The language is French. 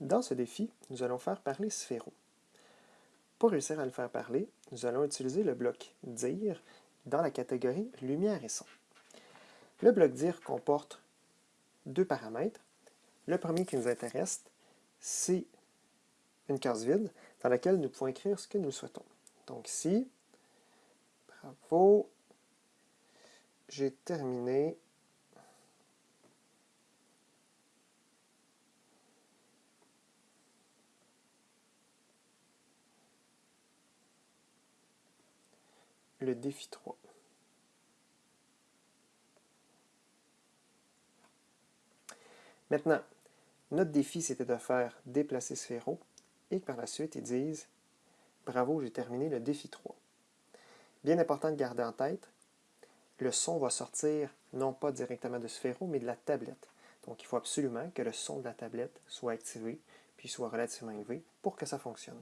Dans ce défi, nous allons faire parler Sphéro. Pour réussir à le faire parler, nous allons utiliser le bloc dire dans la catégorie lumière et son. Le bloc dire comporte deux paramètres. Le premier qui nous intéresse, c'est une case vide dans laquelle nous pouvons écrire ce que nous souhaitons. Donc ici, bravo, j'ai terminé défi 3. Maintenant, notre défi, c'était de faire déplacer Sphéro et par la suite, ils disent « Bravo, j'ai terminé le défi 3 ». Bien important de garder en tête, le son va sortir non pas directement de Sphéro, mais de la tablette. Donc, il faut absolument que le son de la tablette soit activé, puis soit relativement élevé pour que ça fonctionne.